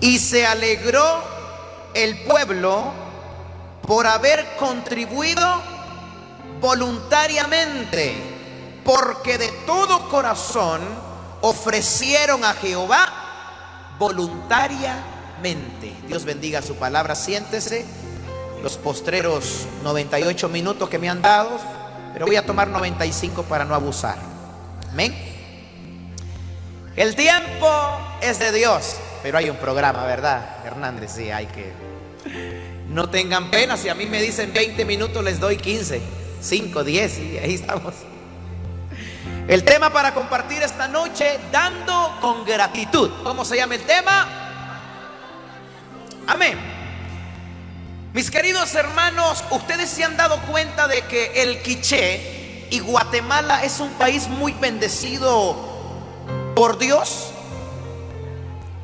Y se alegró el pueblo por haber contribuido voluntariamente, porque de todo corazón ofrecieron a Jehová voluntariamente. Dios bendiga su palabra, siéntese. Los postreros 98 minutos que me han dado, pero voy a tomar 95 para no abusar. Amén. El tiempo es de Dios, pero hay un programa, ¿verdad? Hernández, sí, hay que... No tengan pena, si a mí me dicen 20 minutos, les doy 15, 5, 10, y ahí estamos. El tema para compartir esta noche, dando con gratitud. ¿Cómo se llama el tema? Amén. Mis queridos hermanos, ustedes se han dado cuenta de que el Quiché y Guatemala es un país muy bendecido por Dios.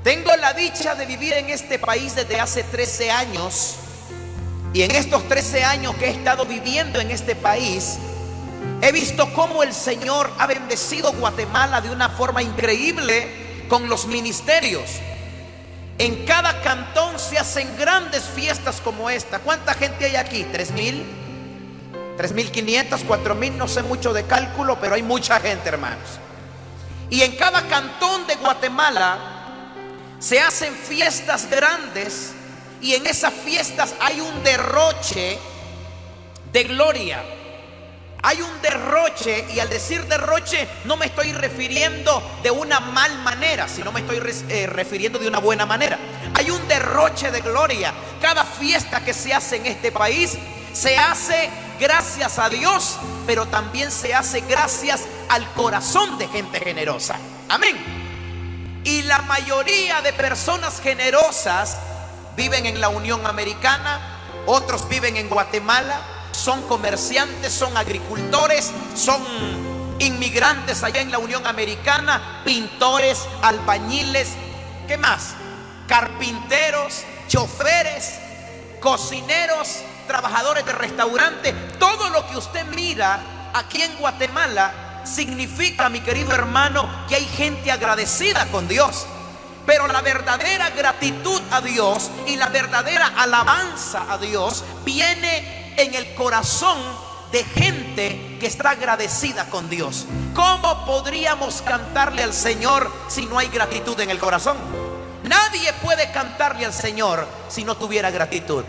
Tengo la dicha de vivir en este país desde hace 13 años y en estos 13 años que he estado viviendo en este país, he visto cómo el Señor ha bendecido Guatemala de una forma increíble con los ministerios. En cada cantón se hacen grandes fiestas como esta. ¿Cuánta gente hay aquí? ¿Tres mil? ¿Tres mil quinientos? ¿Cuatro mil? No sé mucho de cálculo, pero hay mucha gente, hermanos. Y en cada cantón de Guatemala se hacen fiestas grandes y en esas fiestas hay un derroche de gloria. Hay un derroche y al decir derroche no me estoy refiriendo de una mal manera, sino me estoy eh, refiriendo de una buena manera. Hay un derroche de gloria. Cada fiesta que se hace en este país se hace gracias a Dios, pero también se hace gracias al corazón de gente generosa. Amén. Y la mayoría de personas generosas viven en la Unión Americana, otros viven en Guatemala, son comerciantes, son agricultores, son inmigrantes allá en la Unión Americana, pintores, albañiles, ¿qué más? Carpinteros, choferes, cocineros, trabajadores de restaurante, todo lo que usted mira aquí en Guatemala significa, mi querido hermano, que hay gente agradecida con Dios. Pero la verdadera gratitud a Dios y la verdadera alabanza a Dios viene en el corazón de gente que está agradecida con Dios. ¿Cómo podríamos cantarle al Señor si no hay gratitud en el corazón? Nadie puede cantarle al Señor si no tuviera gratitud.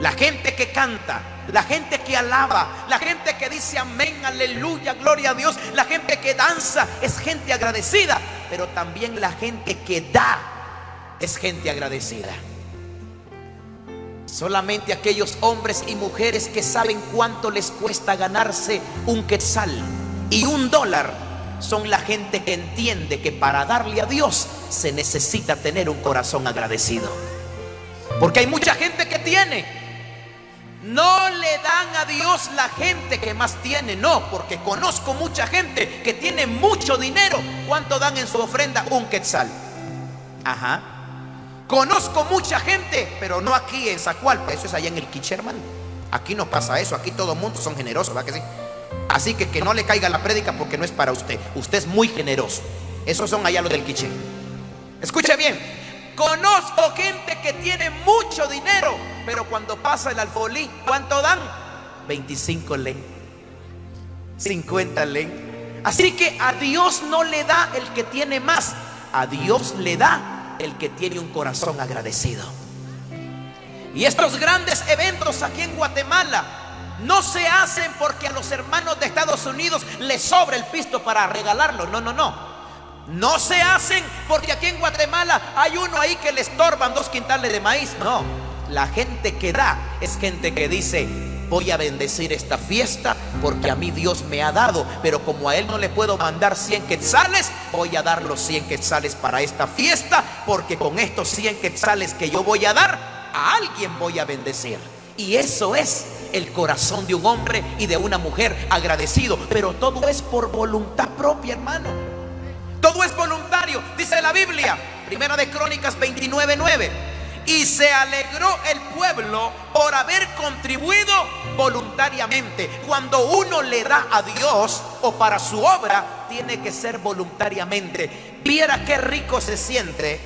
La gente que canta, la gente que alaba, la gente que dice amén, aleluya, gloria a Dios, la gente que danza es gente agradecida pero también la gente que da es gente agradecida. Solamente aquellos hombres y mujeres que saben cuánto les cuesta ganarse un quetzal y un dólar son la gente que entiende que para darle a Dios se necesita tener un corazón agradecido. Porque hay mucha gente que tiene, no le dan a Dios la gente que más tiene, no, porque conozco mucha gente que tiene mucho dinero. ¿Cuánto dan en su ofrenda? Un quetzal. Ajá. Conozco mucha gente, pero no aquí en Zacualpa, eso es allá en el Quicherman. Aquí no pasa eso, aquí todo el mundo son generosos, ¿verdad que sí? Así que que no le caiga la prédica porque no es para usted. Usted es muy generoso. Esos son allá los del Quiche. Escuche bien, conozco gente que tiene mucho dinero, pero cuando pasa el alfolí, ¿cuánto dan? 25 len. 50 len. Así que a Dios no le da el que tiene más. A Dios le da el que tiene un corazón agradecido. Y estos grandes eventos aquí en Guatemala no se hacen porque a los hermanos de Estados Unidos les sobra el pisto para regalarlo. No, no, no. No se hacen porque aquí en Guatemala hay uno ahí que le estorban dos quintales de maíz. No. La gente que da es gente que dice, voy a bendecir esta fiesta porque a mí Dios me ha dado, pero como a Él no le puedo mandar 100 quetzales, voy a dar los 100 quetzales para esta fiesta, porque con estos 100 quetzales que yo voy a dar, a alguien voy a bendecir. Y eso es el corazón de un hombre y de una mujer agradecido, pero todo es por voluntad propia, hermano. Todo es voluntario, dice la Biblia, Primera de Crónicas 29:9. Y se alegró el pueblo por haber contribuido voluntariamente. Cuando uno le da a Dios o para su obra, tiene que ser voluntariamente. Viera qué rico se siente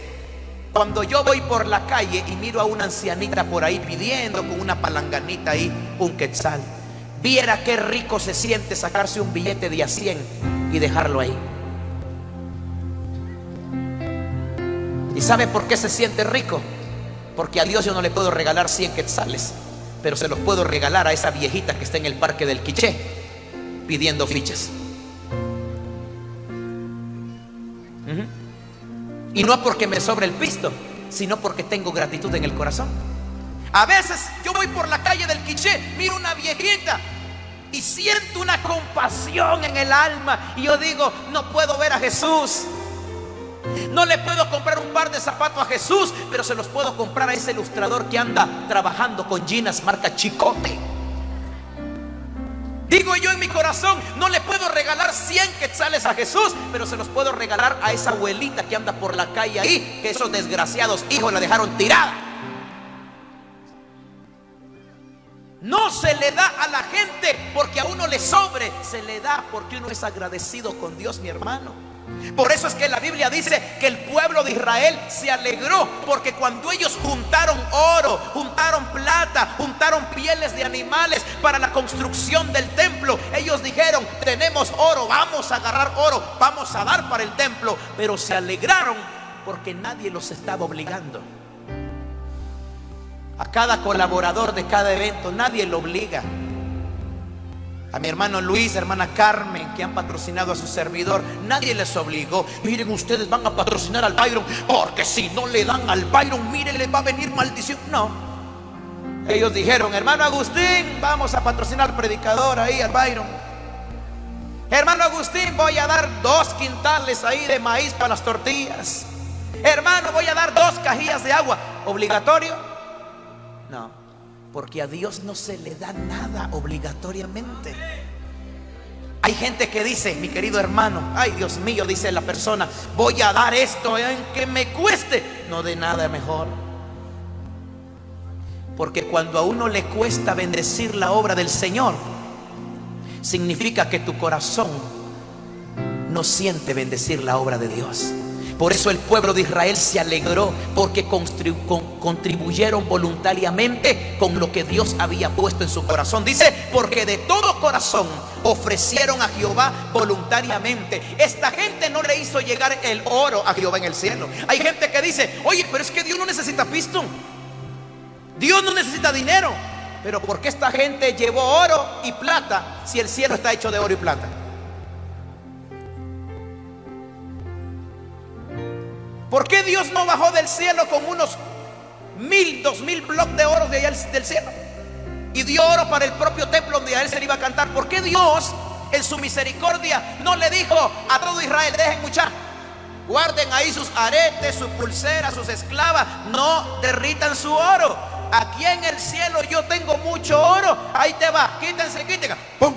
Cuando yo voy por la calle y miro a una ancianita por ahí pidiendo con una palanganita ahí un quetzal, viera qué rico se siente sacarse un billete de a 100 y dejarlo ahí. ¿Y sabe por qué se siente rico? Porque a Dios yo no le puedo regalar 100 quetzales, pero se los puedo regalar a esa viejita que está en el parque del Quiché pidiendo fichas. Y no porque me sobre el pisto, sino porque tengo gratitud en el corazón. A veces yo voy por la calle del Quiché, miro una viejita y siento una compasión en el alma. Y yo digo, no puedo ver a Jesús. No le puedo comprar un par de zapatos a Jesús, pero se los puedo comprar a ese ilustrador que anda trabajando con ginas marca Chicote. Digo yo en mi corazón, no le puedo regalar 100 quetzales a Jesús, pero se los puedo regalar a esa abuelita que anda por la calle ahí, que esos desgraciados hijos la dejaron tirada. No se le da a la gente porque a uno le sobre, se le da porque uno es agradecido con Dios, mi hermano. Por eso es que la Biblia dice que el pueblo de Israel se alegró porque cuando ellos juntaron oro, juntaron plata, juntaron pieles de animales para la construcción del templo, ellos dijeron, tenemos oro, vamos a agarrar oro, vamos a dar para el templo, pero se alegraron porque nadie los estaba obligando. A cada colaborador de cada evento nadie lo obliga a mi hermano Luis, hermana Carmen, que han patrocinado a su servidor. Nadie les obligó. Miren, ustedes van a patrocinar al Byron, porque si no le dan al Byron, miren, le va a venir maldición. No. Ellos dijeron, hermano Agustín, vamos a patrocinar predicador ahí, al Byron. Hermano Agustín, voy a dar dos quintales ahí de maíz para las tortillas. Hermano, voy a dar dos cajillas de agua. ¿Obligatorio? No. Porque a Dios no se le da nada obligatoriamente. Hay gente que dice, mi querido hermano, ay Dios mío, dice la persona, voy a dar esto en que me cueste. No de nada mejor. Porque cuando a uno le cuesta bendecir la obra del Señor, significa que tu corazón no siente bendecir la obra de Dios. Por eso el pueblo de Israel se alegró porque contribuyeron voluntariamente con lo que Dios había puesto en su corazón. Dice, porque de todo corazón ofrecieron a Jehová voluntariamente. Esta gente no le hizo llegar el oro a Jehová en el cielo. Hay gente que dice, oye, pero es que Dios no necesita pisto. Dios no necesita dinero. Pero ¿por qué esta gente llevó oro y plata si el cielo está hecho de oro y plata? ¿Por qué Dios no bajó del cielo con unos mil, dos mil bloques de oro de allá del cielo? Y dio oro para el propio templo donde a él se le iba a cantar. ¿Por qué Dios en su misericordia no le dijo a todo Israel, dejen muchar? Guarden ahí sus aretes, sus pulseras, sus esclavas. No derritan su oro. Aquí en el cielo yo tengo mucho oro. Ahí te va. Quítense, quítense. ¡Pum!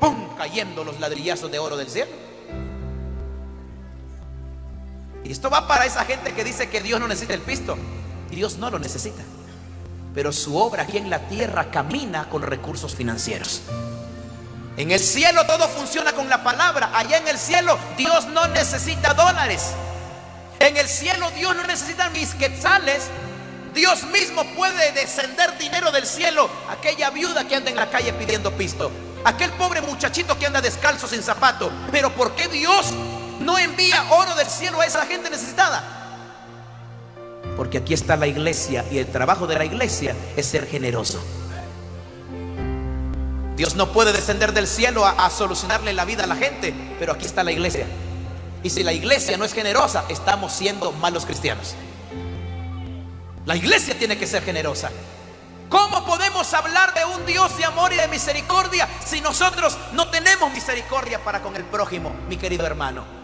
¡Pum! Cayendo los ladrillazos de oro del cielo. Esto va para esa gente que dice que Dios no necesita el pisto. Dios no lo necesita. Pero su obra aquí en la tierra camina con recursos financieros. En el cielo todo funciona con la palabra. Allá en el cielo Dios no necesita dólares. En el cielo Dios no necesita mis quetzales. Dios mismo puede descender dinero del cielo. Aquella viuda que anda en la calle pidiendo pisto. Aquel pobre muchachito que anda descalzo sin zapato. Pero ¿por qué Dios no envía oro del cielo a esa gente necesitada. Porque aquí está la iglesia y el trabajo de la iglesia es ser generoso. Dios no puede descender del cielo a, solucionarle la vida a la gente, pero aquí está la iglesia. Y si la iglesia no es generosa, estamos siendo malos cristianos. La iglesia tiene que ser generosa. ¿Cómo podemos hablar de un Dios de amor y de misericordia si nosotros no tenemos misericordia para con el prójimo, mi querido hermano?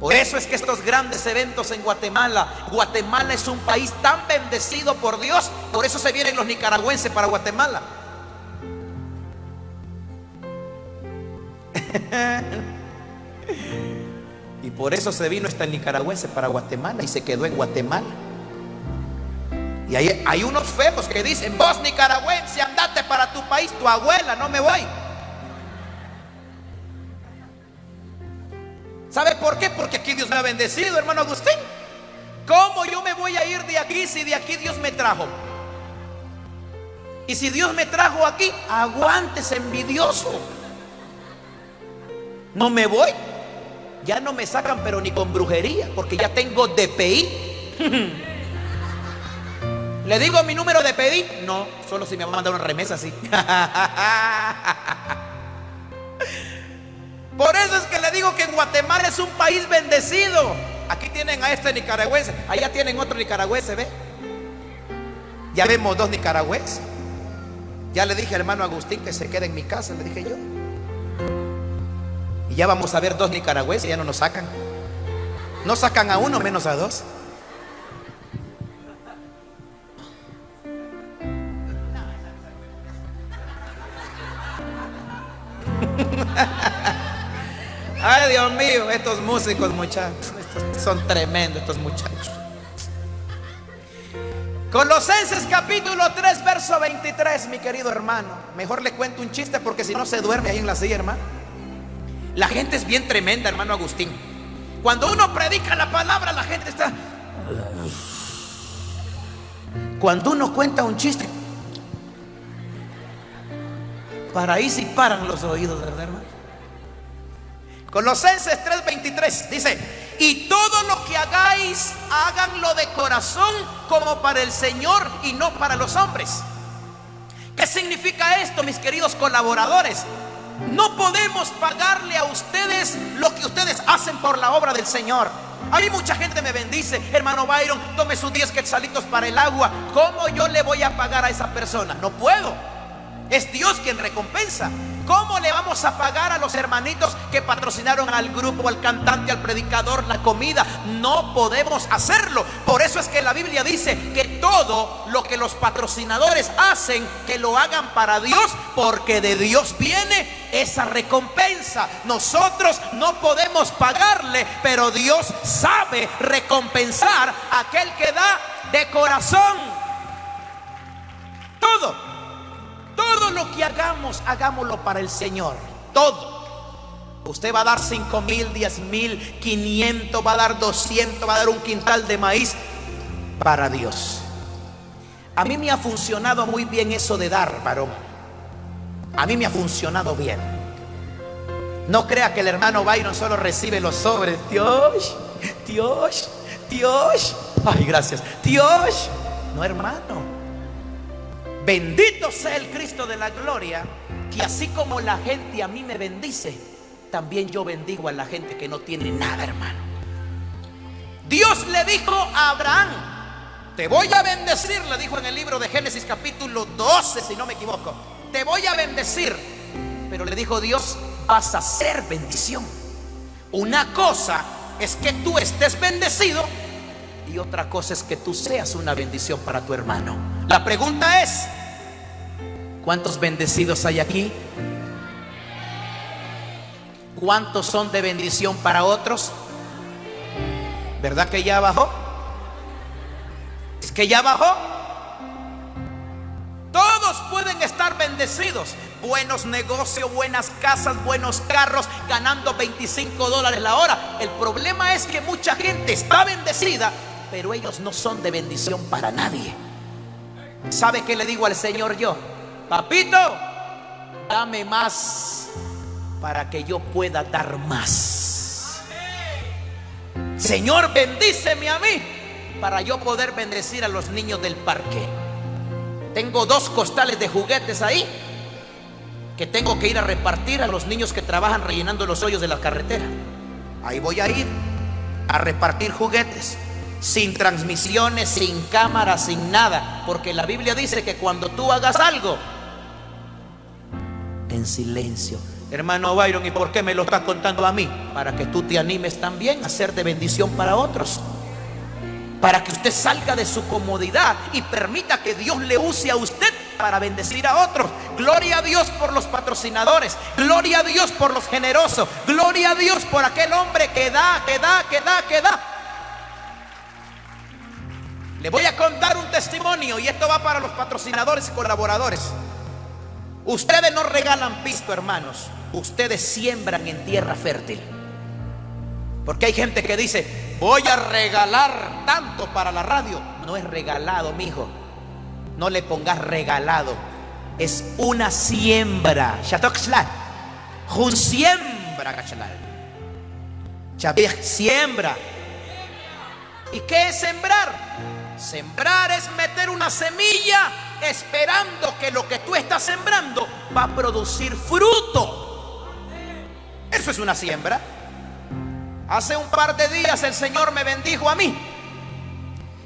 Por eso es que estos grandes eventos en Guatemala, Guatemala es un país tan bendecido por Dios, por eso se vienen los nicaragüenses para Guatemala. y por eso se vino este nicaragüense para Guatemala y se quedó en Guatemala. Y hay, hay unos feos que dicen, vos nicaragüense, andate para tu país, tu abuela, no me voy. ¿Sabe por qué? Porque aquí Dios me ha bendecido, hermano Agustín. ¿Cómo yo me voy a ir de aquí si de aquí Dios me trajo? Y si Dios me trajo aquí, aguántese envidioso. No me voy. Ya no me sacan, pero ni con brujería, porque ya tengo DPI. ¿Le digo mi número de DPI? No, solo si me va a mandar una remesa así. Por eso es digo que Guatemala es un país bendecido. Aquí tienen a este nicaragüense, allá tienen otro nicaragüense, ¿ve? Ya vemos dos nicaragüenses. Ya le dije al hermano Agustín que se quede en mi casa, le dije yo. Y ya vamos a ver dos nicaragüenses, ya no nos sacan. No sacan a uno menos a dos. Dios mío, estos músicos, muchachos, son tremendos estos muchachos. Colosenses capítulo 3, verso 23, mi querido hermano. Mejor le cuento un chiste porque si no se duerme ahí en la silla, hermano. La gente es bien tremenda, hermano Agustín. Cuando uno predica la palabra, la gente está... Cuando uno cuenta un chiste, para ahí sí paran los oídos, ¿verdad, hermano? Colosenses 3:23 dice, y todo lo que hagáis, háganlo de corazón como para el Señor y no para los hombres. ¿Qué significa esto, mis queridos colaboradores? No podemos pagarle a ustedes lo que ustedes hacen por la obra del Señor. Hay mucha gente me bendice, hermano Byron, tome sus 10 quetzalitos para el agua. ¿Cómo yo le voy a pagar a esa persona? No puedo. Es Dios quien recompensa. ¿Cómo le vamos a pagar a los hermanitos que patrocinaron al grupo, al cantante, al predicador la comida? No podemos hacerlo. Por eso es que la Biblia dice que todo lo que los patrocinadores hacen, que lo hagan para Dios, porque de Dios viene esa recompensa. Nosotros no podemos pagarle, pero Dios sabe recompensar a aquel que da de corazón. Todo. Todo lo que hagamos, hagámoslo para el Señor. Todo. Usted va a dar 5 mil, 10 mil, 500, va a dar 200, va a dar un quintal de maíz para Dios. A mí me ha funcionado muy bien eso de dar, varón. A mí me ha funcionado bien. No crea que el hermano Byron solo recibe los sobres. Dios, Dios, Dios. Ay, gracias. Dios. No, hermano. Bendito sea el Cristo de la gloria, que así como la gente a mí me bendice, también yo bendigo a la gente que no tiene nada, hermano. Dios le dijo a Abraham, te voy a bendecir, le dijo en el libro de Génesis capítulo 12, si no me equivoco, te voy a bendecir. Pero le dijo Dios, vas a ser bendición. Una cosa es que tú estés bendecido y otra cosa es que tú seas una bendición para tu hermano. La pregunta es, ¿cuántos bendecidos hay aquí? ¿Cuántos son de bendición para otros? ¿Verdad que ya bajó? ¿Es que ya bajó? Todos pueden estar bendecidos. Buenos negocios, buenas casas, buenos carros, ganando 25 dólares la hora. El problema es que mucha gente está bendecida, pero ellos no son de bendición para nadie. ¿Sabe qué le digo al Señor yo? Papito, dame más para que yo pueda dar más. Señor, bendíceme a mí para yo poder bendecir a los niños del parque. Tengo dos costales de juguetes ahí que tengo que ir a repartir a los niños que trabajan rellenando los hoyos de la carretera. Ahí voy a ir a repartir juguetes sin transmisiones, sin cámara, sin nada. Porque la Biblia dice que cuando tú hagas algo, en silencio. Hermano Byron, ¿y por qué me lo estás contando a mí? Para que tú te animes también a ser de bendición para otros. Para que usted salga de su comodidad y permita que Dios le use a usted para bendecir a otros. Gloria a Dios por los patrocinadores. Gloria a Dios por los generosos. Gloria a Dios por aquel hombre que da, que da, que da, que da. Le voy a contar un testimonio y esto va para los patrocinadores y colaboradores. Ustedes no regalan pisto, hermanos. Ustedes siembran en tierra fértil. Porque hay gente que dice, voy a regalar tanto para la radio. No es regalado, mijo. No le pongas regalado. Es una siembra. Un siembra, siembra. ¿Y qué es sembrar? Sembrar es meter una semilla esperando que lo que tú estás sembrando va a producir fruto. Eso es una siembra. Hace un par de días el Señor me bendijo a mí.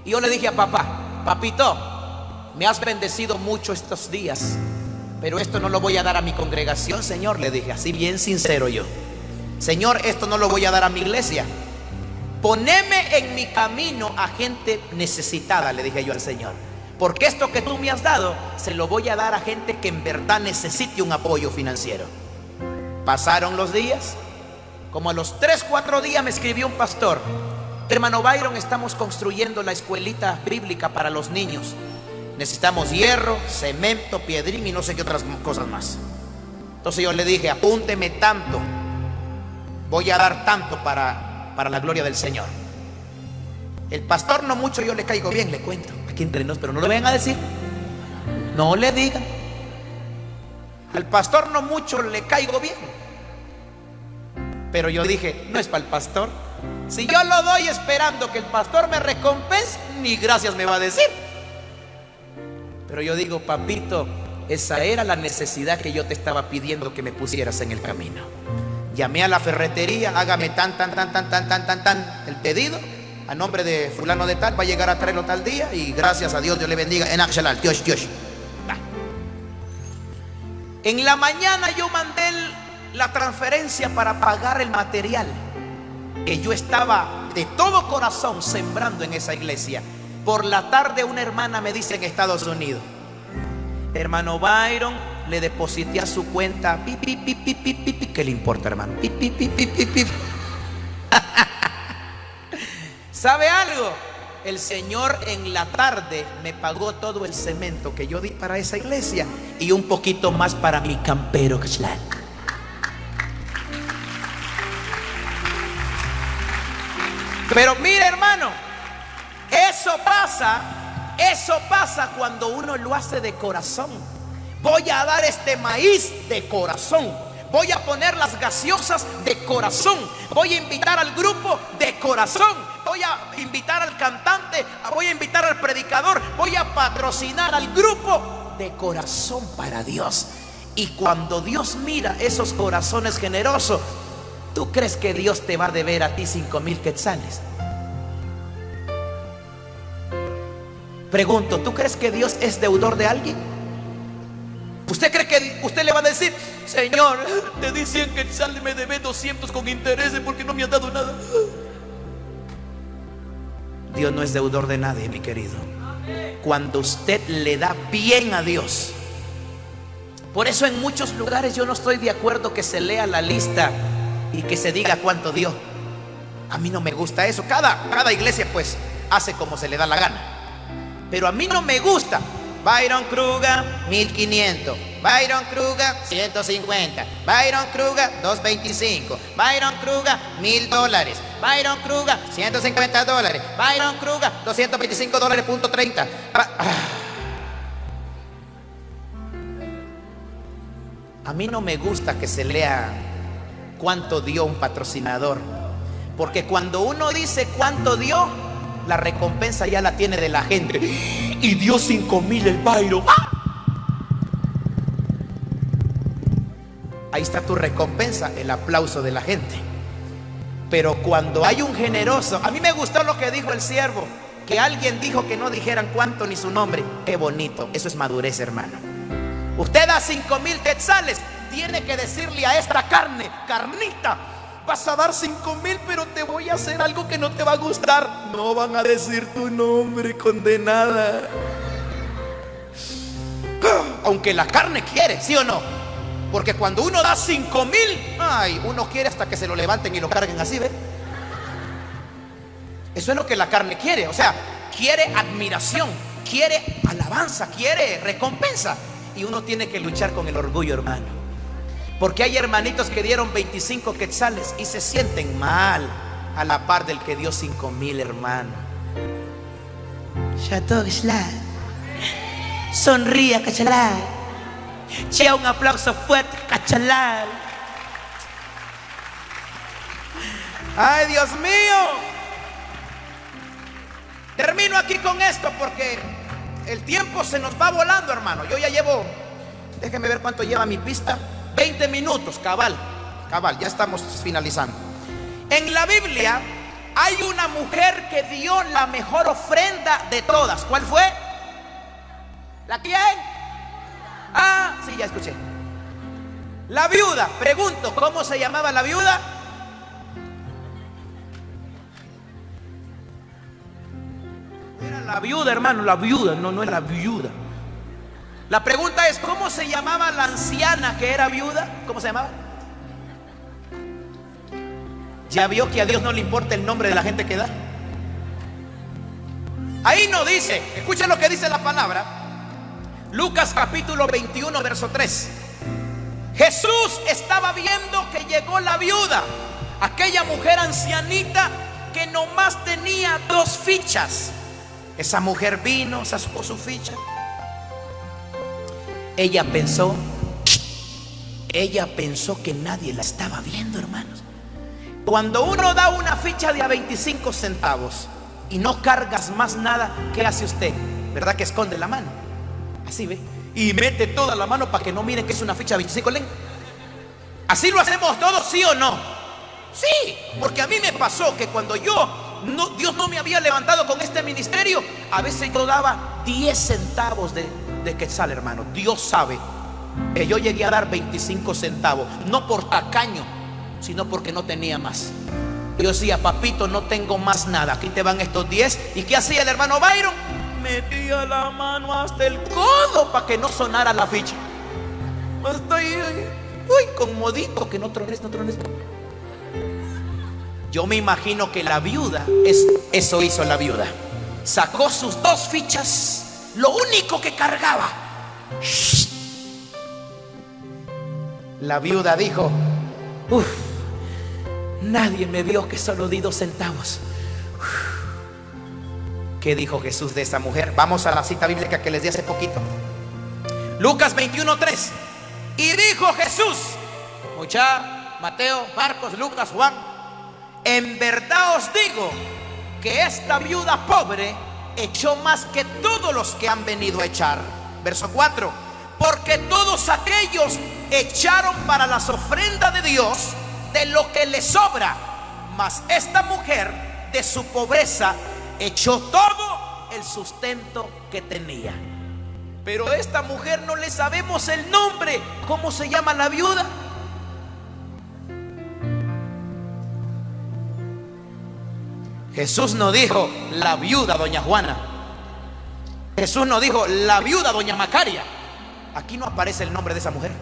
Y yo le dije a papá, papito, me has bendecido mucho estos días, pero esto no lo voy a dar a mi congregación, Señor, le dije, así bien sincero yo. Señor, esto no lo voy a dar a mi iglesia. Poneme en mi camino a gente necesitada, le dije yo al Señor. Porque esto que tú me has dado, se lo voy a dar a gente que en verdad necesite un apoyo financiero. Pasaron los días. Como a los 3, 4 días me escribió un pastor. Hermano Byron, estamos construyendo la escuelita bíblica para los niños. Necesitamos hierro, cemento, piedrín y no sé qué otras cosas más. Entonces yo le dije, apúnteme tanto. Voy a dar tanto para, para la gloria del Señor. El pastor no mucho yo le caigo bien, le cuento aquí entre pero no lo vengan a decir. No le digan. Al pastor no mucho le caigo bien. Pero yo dije, no es para el pastor. Si yo lo doy esperando que el pastor me recompense, ni gracias me va a decir. Pero yo digo, papito, esa era la necesidad que yo te estaba pidiendo que me pusieras en el camino. Llamé a la ferretería, hágame tan, tan, tan, tan, tan, tan, tan, tan el pedido a nombre de fulano de tal, va a llegar a traerlo tal día y gracias a Dios, Dios le bendiga. En Dios, Dios. En la mañana yo mandé la transferencia para pagar el material que yo estaba de todo corazón sembrando en esa iglesia. Por la tarde una hermana me dice en Estados Unidos, hermano Byron, le deposité a su cuenta, ¿qué le importa hermano? ¿Sabe algo? El Señor en la tarde me pagó todo el cemento que yo di para esa iglesia y un poquito más para mi campero. Pero mire hermano, eso pasa, eso pasa cuando uno lo hace de corazón. Voy a dar este maíz de corazón. Voy a poner las gaseosas de corazón. Voy a invitar al grupo de corazón voy a invitar al cantante, voy a invitar al predicador, voy a patrocinar al grupo de corazón para Dios. Y cuando Dios mira esos corazones generosos, ¿tú crees que Dios te va a deber a ti cinco mil quetzales? Pregunto, ¿tú crees que Dios es deudor de alguien? ¿Usted cree que usted le va a decir, Señor, te di 100 quetzales, me debe 200 con intereses porque no me ha dado nada? Dios no es deudor de nadie, mi querido. Cuando usted le da bien a Dios. Por eso en muchos lugares yo no estoy de acuerdo que se lea la lista y que se diga cuánto dio. A mí no me gusta eso. Cada, cada iglesia pues hace como se le da la gana. Pero a mí no me gusta. Byron Kruger, 1500. Byron Kruger, 150. Byron Kruger, 225. Byron Kruger, 1000 dólares. Byron Kruger, 150 dólares. Byron Kruger, 225 dólares, punto 30. Ah. A mí no me gusta que se lea cuánto dio un patrocinador. Porque cuando uno dice cuánto dio, la recompensa ya la tiene de la gente. Y dio 5 mil el Byron. ¡Ah! Ahí está tu recompensa, el aplauso de la gente. Pero cuando hay un generoso, a mí me gustó lo que dijo el siervo, que alguien dijo que no dijeran cuánto ni su nombre. Qué bonito, eso es madurez, hermano. Usted da cinco mil quetzales, tiene que decirle a esta carne, carnita, vas a dar cinco mil, pero te voy a hacer algo que no te va a gustar. No van a decir tu nombre, condenada. Aunque la carne quiere, ¿sí o no? Porque cuando uno da cinco mil, ay, uno quiere hasta que se lo levanten y lo carguen así, ¿ve? Eso es lo que la carne quiere. O sea, quiere admiración, quiere alabanza, quiere recompensa. Y uno tiene que luchar con el orgullo, hermano. Porque hay hermanitos que dieron 25 quetzales y se sienten mal. A la par del que dio cinco mil, hermano. Sonría, cachalal. Chea un aplauso fuerte, cachalal. Ay, Dios mío. Termino aquí con esto porque el tiempo se nos va volando, hermano. Yo ya llevo, déjenme ver cuánto lleva mi pista. 20 minutos, cabal, cabal, ya estamos finalizando. En la Biblia hay una mujer que dio la mejor ofrenda de todas. ¿Cuál fue? ¿La quién? Ah, sí, ya escuché. La viuda. Pregunto, ¿cómo se llamaba la viuda? Era la viuda, hermano, la viuda, no, no era la viuda. La pregunta es, ¿cómo se llamaba la anciana que era viuda? ¿Cómo se llamaba? ¿Ya vio que a Dios no le importa el nombre de la gente que da? Ahí no dice, escuchen lo que dice la palabra. Lucas capítulo 21, verso 3. Jesús estaba viendo que llegó la viuda, aquella mujer ancianita que nomás tenía dos fichas. Esa mujer vino, sacó su ficha. Ella pensó, ella pensó que nadie la estaba viendo, hermanos. Cuando uno da una ficha de a 25 centavos y no cargas más nada, ¿qué hace usted? ¿Verdad que esconde la mano? Así ve. Y mete toda la mano para que no miren que es una ficha de 25 len. Así lo hacemos todos, ¿sí o no? Sí, porque a mí me pasó que cuando yo, no, Dios no me había levantado con este ministerio, a veces yo daba 10 centavos de, de quetzal, hermano. Dios sabe que yo llegué a dar 25 centavos, no por tacaño, sino porque no tenía más. Yo decía, papito, no tengo más nada. Aquí te van estos 10. ¿Y qué hacía el hermano Byron? Metía la mano hasta el codo para que no sonara la ficha. Estoy, uy, con modito, que no trones, no trones. Yo me imagino que la viuda, es, eso hizo la viuda. Sacó sus dos fichas, lo único que cargaba. La viuda dijo, uff, nadie me vio que solo di dos centavos. ¿Qué dijo Jesús de esa mujer? Vamos a la cita bíblica que les di hace poquito. Lucas 21.3. Y dijo Jesús, mucha, Mateo, Marcos, Lucas, Juan, en verdad os digo que esta viuda pobre echó más que todos los que han venido a echar. Verso 4. Porque todos aquellos echaron para las ofrendas de Dios de lo que le sobra. Mas esta mujer de su pobreza echó todo el sustento que tenía. Pero a esta mujer no le sabemos el nombre. ¿Cómo se llama la viuda? Jesús no dijo la viuda doña Juana. Jesús no dijo la viuda doña Macaria. Aquí no aparece el nombre de esa mujer.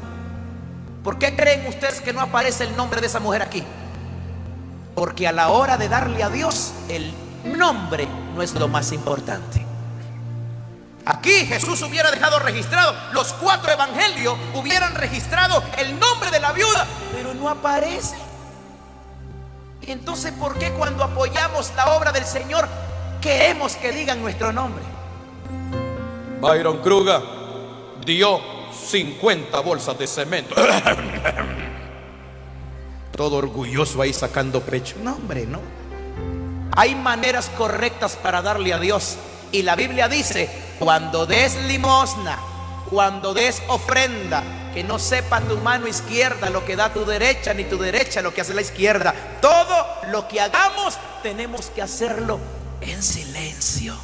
¿Por qué creen ustedes que no aparece el nombre de esa mujer aquí? Porque a la hora de darle a Dios el nombre no es lo más importante. Aquí Jesús hubiera dejado registrado, los cuatro evangelios hubieran registrado el nombre de la viuda, pero no aparece. Entonces, ¿por qué cuando apoyamos la obra del Señor queremos que digan nuestro nombre? Byron Kruger dio 50 bolsas de cemento. Todo orgulloso ahí sacando pecho. No, hombre, no. Hay maneras correctas para darle a Dios. Y la Biblia dice, cuando des limosna, cuando des ofrenda, que no sepa tu mano izquierda lo que da tu derecha, ni tu derecha lo que hace la izquierda. Todo lo que hagamos tenemos que hacerlo en silencio.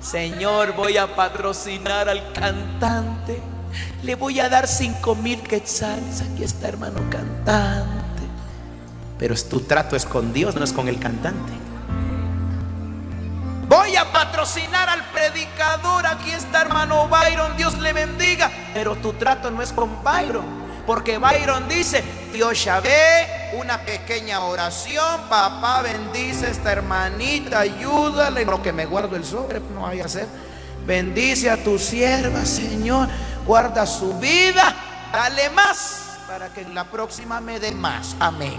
Señor, voy a patrocinar al cantante. Le voy a dar cinco mil quetzales. Aquí está, hermano cantante. Pero tu trato es con Dios, no es con el cantante. Voy a patrocinar al predicador. Aquí está, hermano Byron. Dios le bendiga. Pero tu trato no es con Byron. Porque Byron dice, Dios ya ve una pequeña oración, papá bendice a esta hermanita, ayúdale, lo que me guardo el sobre, no vaya a ser. Bendice a tu sierva, Señor, guarda su vida, dale más para que en la próxima me dé más. Amén.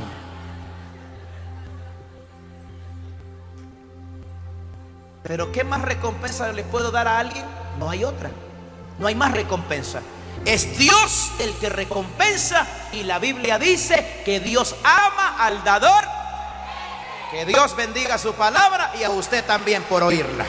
Pero ¿qué más recompensa le puedo dar a alguien? No hay otra. No hay más recompensa. Es Dios el que recompensa y la Biblia dice que Dios ama al dador. Que Dios bendiga su palabra y a usted también por oírla.